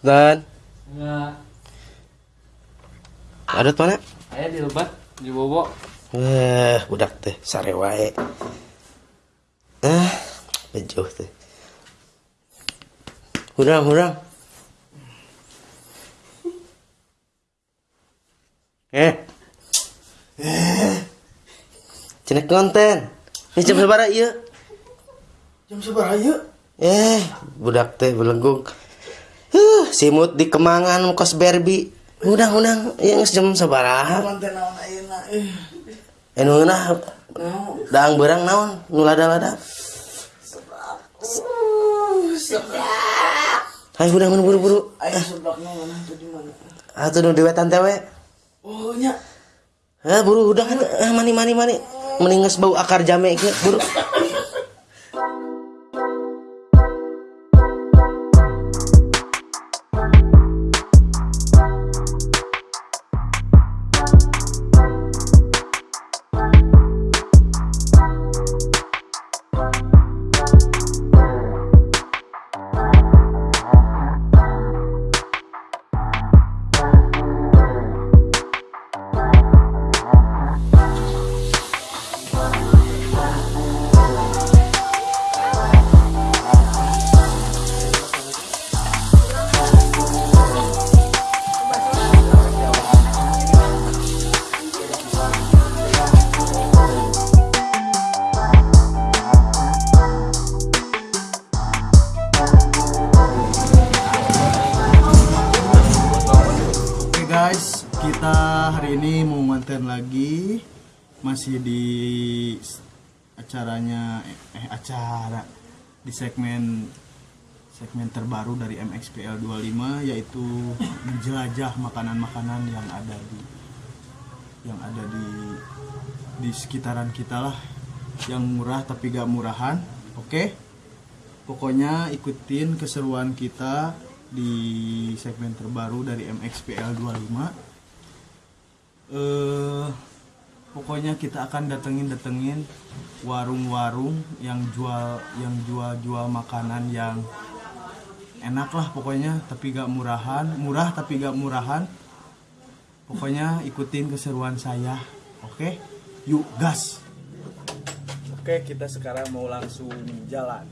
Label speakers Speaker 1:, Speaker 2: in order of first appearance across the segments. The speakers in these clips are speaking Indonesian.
Speaker 1: Dan
Speaker 2: Enggak.
Speaker 1: ada mana?
Speaker 2: Aya di lebat di bobo.
Speaker 1: Eh, budak teh sare wae. Ah, bejuh teh. Hurang, hurang. Eh. Eh. Cina konten. Ini jam sabaraha ieu?
Speaker 3: Jam seberapa yuk?
Speaker 1: Eh, budak teh belenggung. Simut di kemangan kos Barbie. Udang-udang yang jam sabaraha?
Speaker 3: Konten naon ayeuna eh.
Speaker 1: Enu nah daang berang naon nu lada-lada. Hai udah mun buru-buru.
Speaker 3: Ayo seblak tuh di mana?
Speaker 1: Atuh nu diwetan teh we.
Speaker 3: Oh nya.
Speaker 1: Eh buru udah kan eh, mani mani mani. Mending geus bau akar jame ge buru.
Speaker 3: Masih di acaranya eh acara di segmen segmen terbaru dari MXPL 25 yaitu menjelajah makanan-makanan yang ada di yang ada di di sekitaran kita lah. Yang murah tapi gak murahan oke? Pokoknya ikutin keseruan kita di segmen terbaru dari MXPL 25 eh pokoknya kita akan datengin datengin warung-warung yang jual yang jual-jual makanan yang enak lah pokoknya tapi gak murahan. Murah tapi gak murahan. Pokoknya ikutin keseruan saya oke? Yuk gas! Oke kita sekarang mau langsung jalan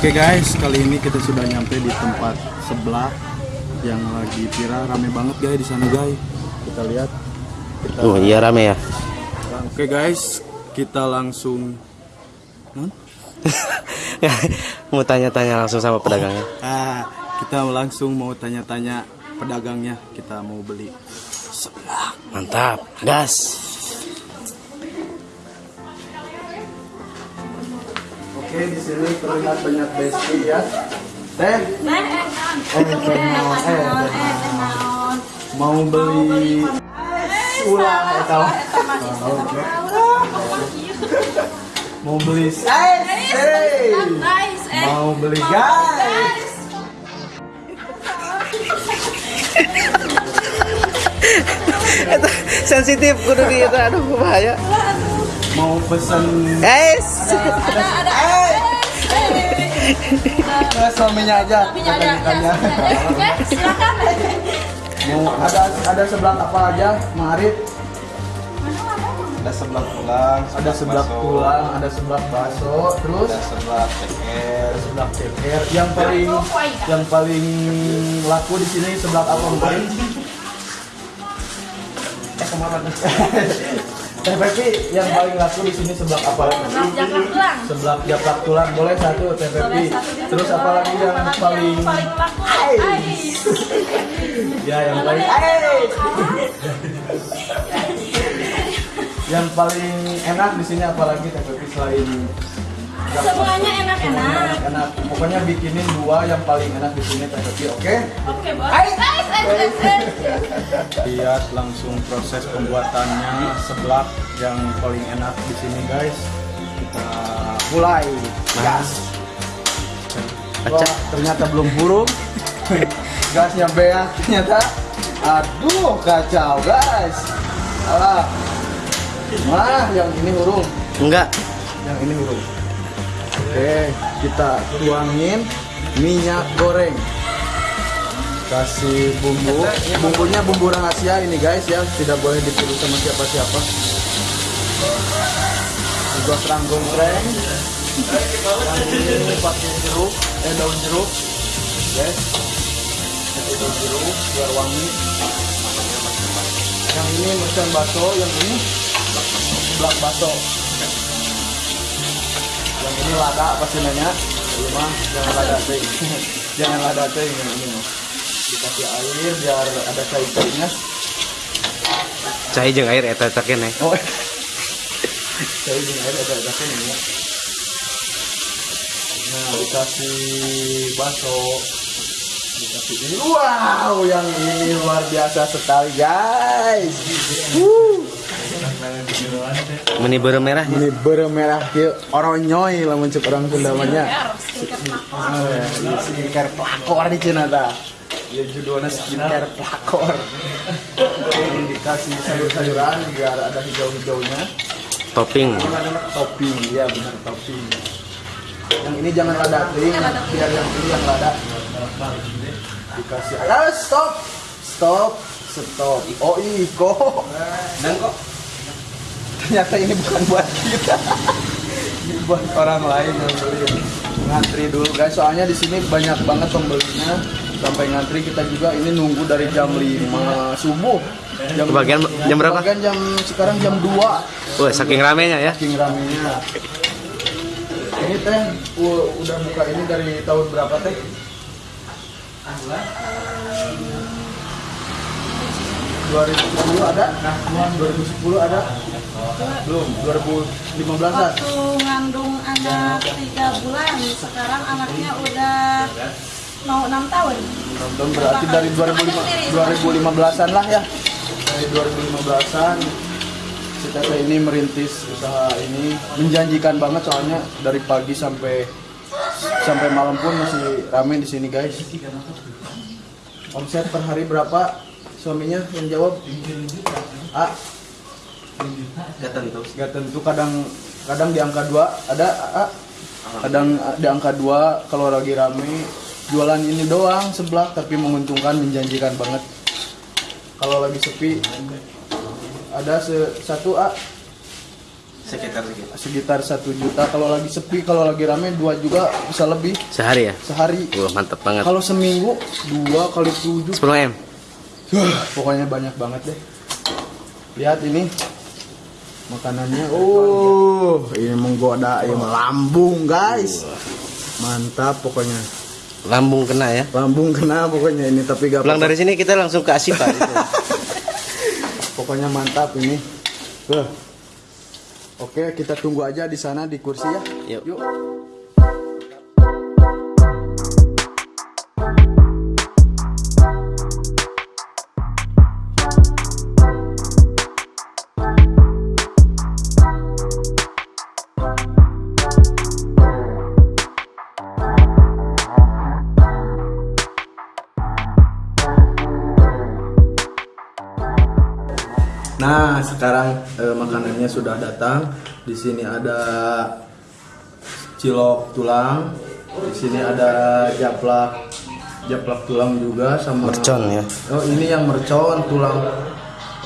Speaker 3: Oke guys, kali ini kita sudah nyampe di tempat sebelah yang lagi viral rame banget guys di sana guys. Kita lihat. Kita
Speaker 1: Oh iya rame ya.
Speaker 3: Oke guys, kita langsung Hah?
Speaker 1: mau tanya-tanya langsung sama pedagangnya.
Speaker 3: Ah, kita langsung mau tanya-tanya pedagangnya. Kita mau beli sebelah.
Speaker 1: Mantap, gas.
Speaker 3: Oke, di sini terlihat banyak besti ya. Teh,
Speaker 4: Eh,
Speaker 3: mau beli ulah eta mah. Oke. Mau beli guys, hey. Mau beli guys.
Speaker 1: Sensitif kudu di itu aduh bahaya.
Speaker 3: Mau pesen
Speaker 1: Guys.
Speaker 3: Eh, suaminya aja. Ikan-ikannya.
Speaker 4: silakan.
Speaker 3: Mau ada ada sebelah apa aja, Marit?
Speaker 5: ada sebelah tulang
Speaker 3: Ada sebelah tulang, ada sebelah bakso, terus
Speaker 5: ada sebelah ceker
Speaker 3: sebelah ceker. Yang paling yang paling laku di sini sebelah apa paling? Eh ke mana? Teh Pepi yang paling laku di sini sebelah apa?
Speaker 4: Jangan pulang.
Speaker 3: Sebelah japlak tulang boleh satu Pepi. Terus apa lagi yang paling
Speaker 4: laku? Ais.
Speaker 3: ya yang paling eh yang paling enak di sini apalagi teh Pepi selain
Speaker 4: Semuanya enak-enak.
Speaker 3: enak. Pokoknya bikinin dua yang paling enak di sini teh oke?
Speaker 4: Oke, bos. Ais, ais, ais, ais.
Speaker 3: lihat langsung proses pembuatannya. Seblak yang paling enak di sini guys. Kita mulai. Gas. Wah, ternyata belum huruf gasnya beak ternyata. Aduh kacau guys. Alah. Wah, yang ini huruf
Speaker 1: Enggak.
Speaker 3: yang ini huruf oke kita tuangin minyak goreng. Kasih bumbu. Bumbunya bumbu rahasia ini guys ya. Tidak boleh ditiru sama siapa-siapa. Juga yang ini pakai jeruk. Eh daun jeruk. Guys. Daun jeruk biar wangi. Yang ini mercon baso yang ini seblak baso yang ini lada pasti nanya ini mah jangan lada teh. Jangan lada teh yang ini mah. Dikasih air biar ada cair-cairnya.
Speaker 1: Cai jeung air eta eta keneh.
Speaker 3: oh. Cair dengan air ada ada ini ya. Nah dikasih baso dikasih ini. Wow yang ini luar biasa sekali guys. Wuh.
Speaker 1: Meni beureum merah.
Speaker 3: ini bermerah kieu oronyoy lamun cek orang Sunda mah nya. Skincare pelakor di Cina dah. Ya judulnya skincare pelakor. Dikasih sayur-sayuran biar ada hijau-hijaunya.
Speaker 1: Topping.
Speaker 3: Topping, ya benar topping. Yang ini jangan lada ting, biar yang ini yang lada. Dikasih. Ah, stop, stop, stop. Oh iko. Kok ternyata ini bukan buat kita. ini buat orang lain yang beli. Ngantri dulu guys, soalnya di sini banyak banget pembelinya. Sampai ngantri kita juga ini nunggu dari jam 5 subuh. Jam,
Speaker 1: Kebagian jam berapa?
Speaker 3: Kebagian jam sekarang jam 2
Speaker 1: Wah, saking ramenya ya.
Speaker 3: saking ramenya ini teh udah buka ini dari tahun berapa teh 2010 ada? 2010 ada? Belum, 2015 an
Speaker 4: Waktu ngandung anak tiga bulan, sekarang anaknya udah mau enam tahun.
Speaker 3: Nonton berarti dari 2005 2015-an lah ya. Dari 2015-an kita teh ini merintis usaha ini menjanjikan banget soalnya dari pagi sampai sampai malam pun masih rame di sini guys. Omset per hari berapa? Suaminya yang jawab. A.
Speaker 1: Gak tentu.
Speaker 3: Gak tentu kadang kadang di angka 2 ada A. Kadang di angka 2 kalau lagi rame jualan ini doang sebelah tapi menguntungkan menjanjikan banget. Kalau lagi sepi ada se satu A
Speaker 1: Sekitar segitu.
Speaker 3: sekitar satu juta kalau lagi sepi kalau lagi rame dua juga bisa lebih
Speaker 1: Sehari ya?
Speaker 3: sehari
Speaker 1: Wah, mantep banget.
Speaker 3: kalau seminggu dua kali tujuh
Speaker 1: 10 M.
Speaker 3: Wah, pokoknya banyak banget deh. Lihat ini makanannya. Oh, ini menggoda, ini lambung guys. Mantap pokoknya.
Speaker 1: Lambung kena ya.
Speaker 3: Lambung kena pokoknya ini tapi gak
Speaker 1: Pulang dari sini kita langsung ke Asipa. gitu.
Speaker 3: Pokoknya mantap ini. Tuh. Oke, kita tunggu aja di sana di kursi ya.
Speaker 1: Yuk.
Speaker 3: Yuk. Sekarang eh, makanannya sudah datang. Di sini ada cilok tulang. Di sini ada japlak japlak tulang juga sama
Speaker 1: Mercon ya.
Speaker 3: Oh, ini yang mercon tulang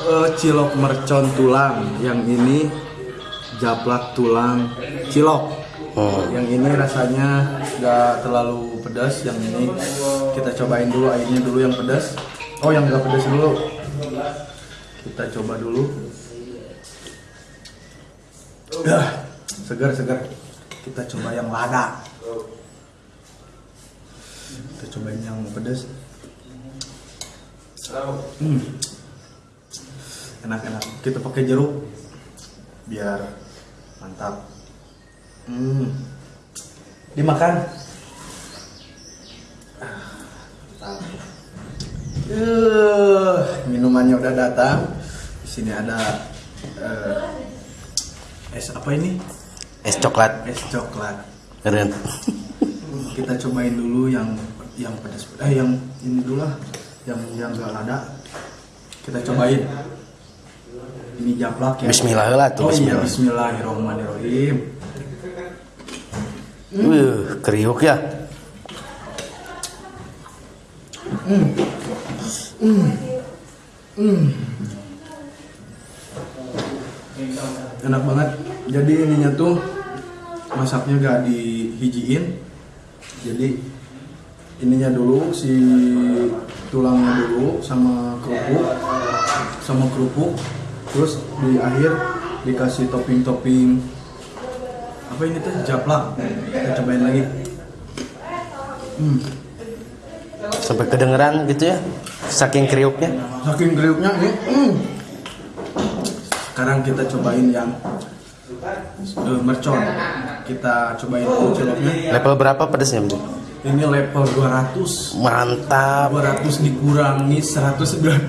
Speaker 3: eh, cilok mercon tulang. Yang ini japlak tulang cilok.
Speaker 1: Hmm.
Speaker 3: Yang ini rasanya nggak terlalu pedas. Yang ini kita cobain dulu airnya dulu yang pedas. Oh, yang nggak pedas dulu. Kita coba dulu. Dah, segar segar. Kita coba yang lada. Kita cobain yang pedas. Hmm. Enak enak. Kita pakai jeruk. biar mantap hmm dimakan Eh, minumannya udah datang di sini ada eh, es apa ini?
Speaker 1: Es coklat.
Speaker 3: es coklat.
Speaker 1: Keren.
Speaker 3: kita cobain dulu yang yang pedas. Eh yang ini dulu lah. Yang yang gak lada kita cobain. Ini japlak ya.
Speaker 1: Bismillah lah tuh,
Speaker 3: oh iya
Speaker 1: bismillah.
Speaker 3: Bismillahirrahmanirrahim.
Speaker 1: Wih, kriuk ya.
Speaker 3: enak banget jadi ininya tuh masaknya gak dihijiin jadi ininya dulu si tulangnya dulu sama kerupuk sama kerupuk terus di akhir dikasih topping-topping apa ini tuh japlak kita cobain lagi hmm.
Speaker 1: Sampai kedengeran gitu ya. Saking kriuknya.
Speaker 3: saking kriuknya ini hmm. sekarang kita cobain yang eh, mercon kita cobain dulu ciloknya
Speaker 1: Level berapa pedasnya, Bro?
Speaker 3: ini level 200
Speaker 1: Mantap.
Speaker 3: 200 dikurangi 199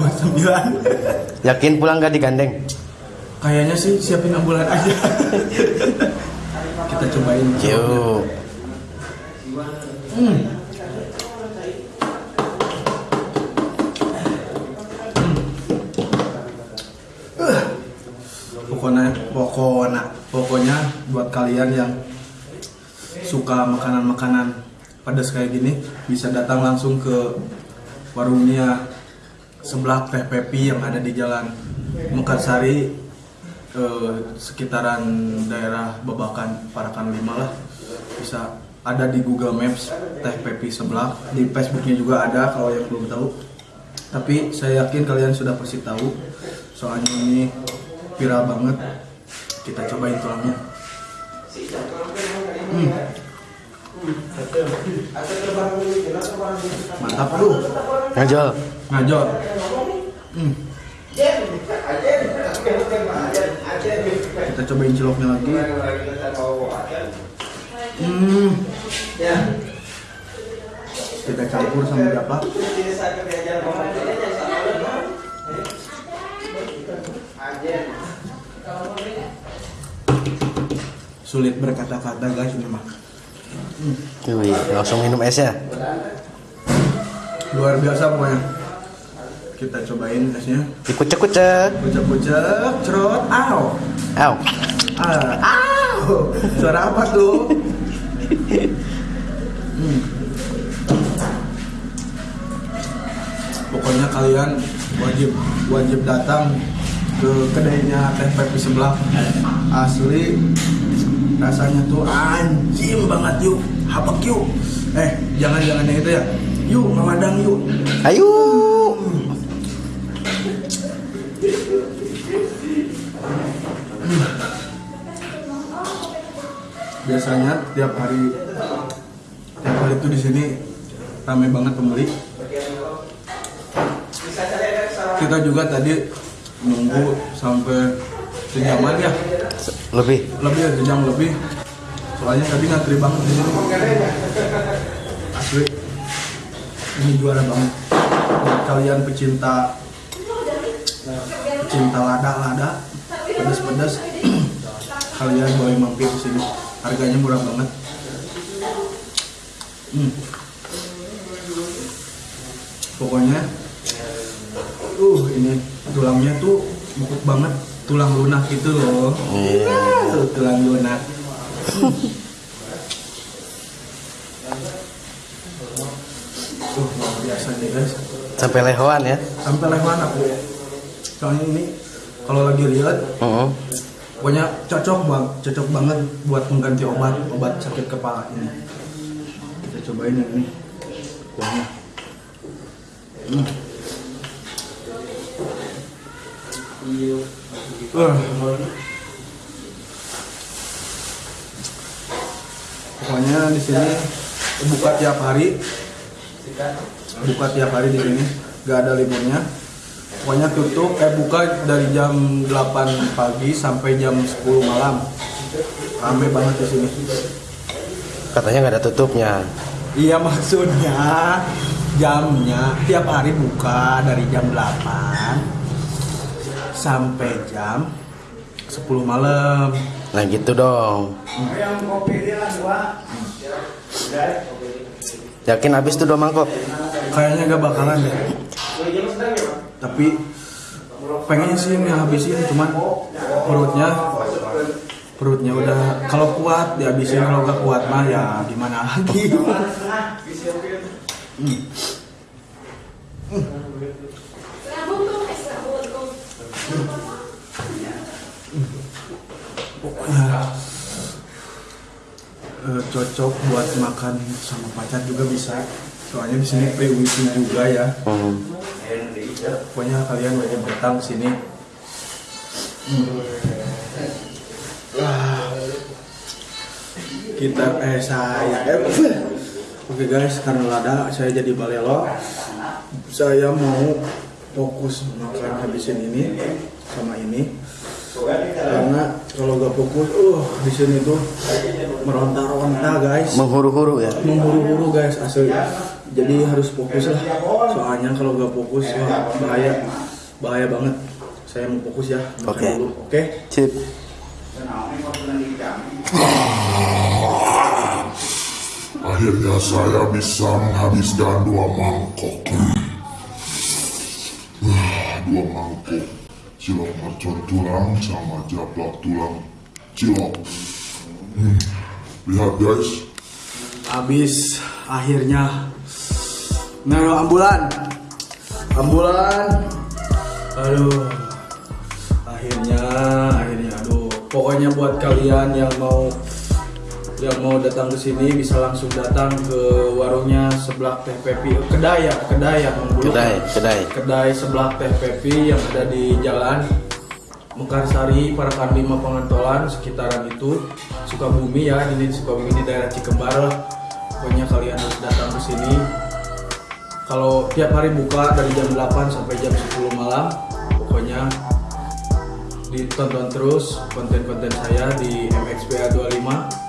Speaker 1: Yakin pulang gak digandeng?
Speaker 3: kayaknya sih siapin ambulan aja kita cobain
Speaker 1: Yuk.
Speaker 3: Hmm. Uh. Pokoknya, pokoknya, pokoknya buat kalian yang suka makanan-makanan pedas kayak gini bisa datang langsung ke warungnya sebelah Teh Pepi yang ada di Jalan Mekarsari eh, sekitaran daerah Babakan Parakan 5 lah. Bisa ada di Google Maps Teh Pepi sebelah. Di Facebooknya juga ada kalau yang belum tahu. Tapi saya yakin kalian sudah pasti tahu soalnya ini viral banget. Kita cobain tulangnya. Mantap lu
Speaker 1: Ngajol.
Speaker 3: ngajol Hmm. kita cobain ciloknya lagi hmm. kita campur sama berapa sulit berkata-kata guys ini mah.
Speaker 1: Wih, langsung minum es ya.
Speaker 3: luar biasa pokoknya. Kita cobain esnya.
Speaker 1: Dikucek-kucek.
Speaker 3: kucek-kucek cerot. Aw
Speaker 1: Aw.
Speaker 3: Ah, aw suara apa tuh? Hmm. pokoknya kalian wajib wajib datang ke kedainya teh pepi sebelah. Asli rasanya tuh anjing banget yuk. Habak yuk. Eh jangan jangan yang itu ya. Yuk ngamadang yuk.
Speaker 1: Ayo.
Speaker 3: biasanya tiap hari tiap hari itu di sini ramai banget pembeli. Kita juga tadi nunggu sampai sejaman ya.
Speaker 1: Lebih.
Speaker 3: lebih ya sejam lebih. Soalnya tadi ngantri banget di sini. Asli. Ini juara banget. Buat kalian pecinta pecinta lada-lada pedas-pedas kalian boleh mampir ke sini. Harganya murah banget. Hmm. pokoknya uh ini tulangnya tuh empuk banget tulang lunak gitu loh. Tuh, tulang lunak. Tuh, luar biasa nih guys.
Speaker 1: Sampai lehoan ya.
Speaker 3: sampai lewan aku soalnya ini kalau lagi lihat
Speaker 1: Heeh.
Speaker 3: pokoknya cocok bang cocok banget buat pengganti obat obat sakit kepala ini. Kita cobain yang ini. Kuahnya Hmm. Wah. pokoknya di sini buka tiap hari. Buka tiap hari di sini. Gak ada liburnya. Pokoknya tutup eh buka dari jam 8 pagi sampai jam 10 malam. Rame banget di sini.
Speaker 1: Katanya nggak ada tutupnya.
Speaker 3: iya maksudnya jamnya tiap hari buka dari jam 8 sampai jam 10 malam
Speaker 1: Nah gitu dong. Yakin habis tuh dua mangkok?
Speaker 3: kayaknya gak bakalan deh tapi pengennya sih habisin cuman perutnya perutnya udah kalau kuat dihabisin kalau gak kuat mah ya gimana lagi Eh, cocok buat makan sama pacar juga bisa soalnya di sini free wifi juga ya
Speaker 1: Hmm.
Speaker 3: pokoknya kalian wajib datang sini Hmm. Ah. kita eh saya eh, oke guys karena lada saya jadi balelo saya mau fokus makan habisin ini sama ini karena kalau gak fokus uh di sini tuh meronta-ronta guys
Speaker 1: Menghuru-huru ya.
Speaker 3: menghuru-huru guys asli jadi harus fokus lah soalnya kalau gak fokus wah, bahaya bahaya banget saya mau fokus ya
Speaker 1: Oke.
Speaker 3: dulu oke
Speaker 1: Sip.
Speaker 6: Akhirnya saya bisa menghabiskan dua mangkok. Wah, dua mangkok. Cilok mercon tulang sama jablak tulang cilok. Hmm. Lihat guys,
Speaker 3: habis akhirnya nah ambulan. Ambulan. Aduh. Akhirnya akhirnya. Aduh. Pokoknya buat kalian yang mau yang mau datang ke sini bisa langsung datang ke warungnya sebelah teh pepi kedai ya kedai ya Bang Bulu.
Speaker 1: Kedai, kedai.
Speaker 3: kedai sebelah teh pepi yang ada di jalan Mekarsari, Parakan 5 Pengantolan, sekitaran itu Sukabumi ya, ini Sukabumi di daerah Cikembar lah. Pokoknya kalian harus datang ke sini. Kalau tiap hari buka dari jam 8 sampai jam 10 malam, pokoknya ditonton terus konten-konten saya di MXPA 25.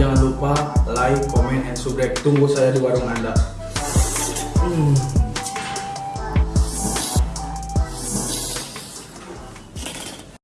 Speaker 3: Jangan lupa like, comment, and subscribe. Tunggu saya di warung Anda. Hmm.